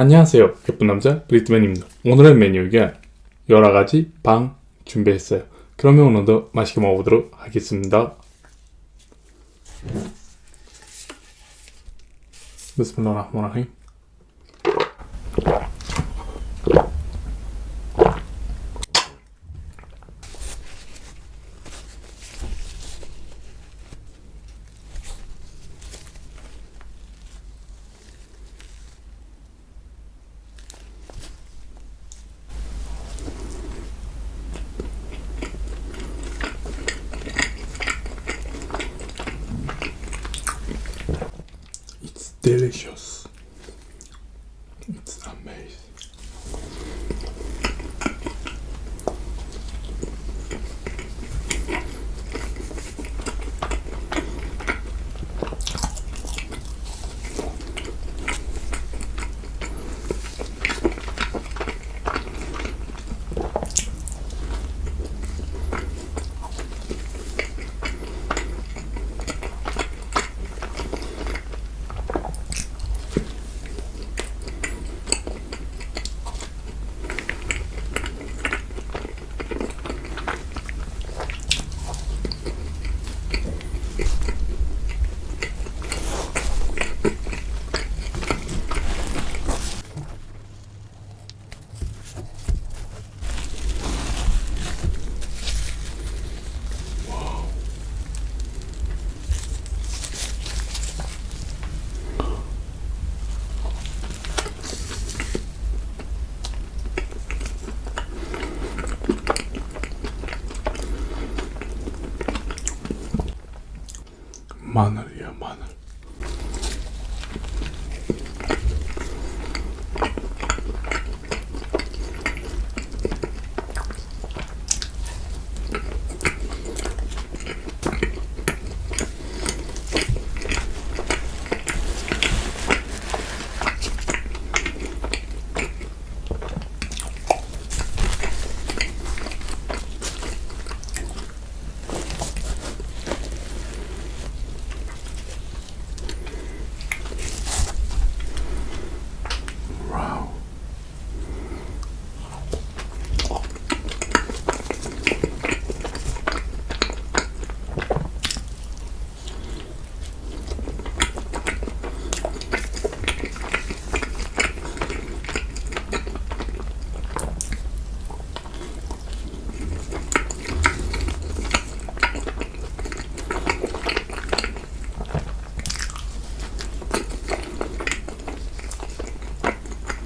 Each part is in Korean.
안녕하세요. 예쁜 남자 브리트맨입니다. 오늘의 메뉴가 여러가지 방 준비했어요. 그러면 오늘도 맛있게 먹어보도록 하겠습니다. 비스밀라 delicious. It's amazing. 마늘이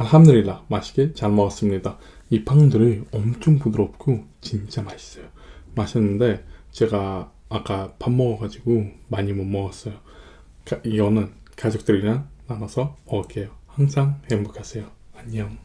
알함드릴라 맛있게 잘 먹었습니다. 이 빵들이 엄청 부드럽고 진짜 맛있어요. 맛있는데 제가 아까 밥 먹어가지고 많이 못 먹었어요. 가- 이거는 가족들이랑 나눠서 먹을게요. 항상 행복하세요. 안녕.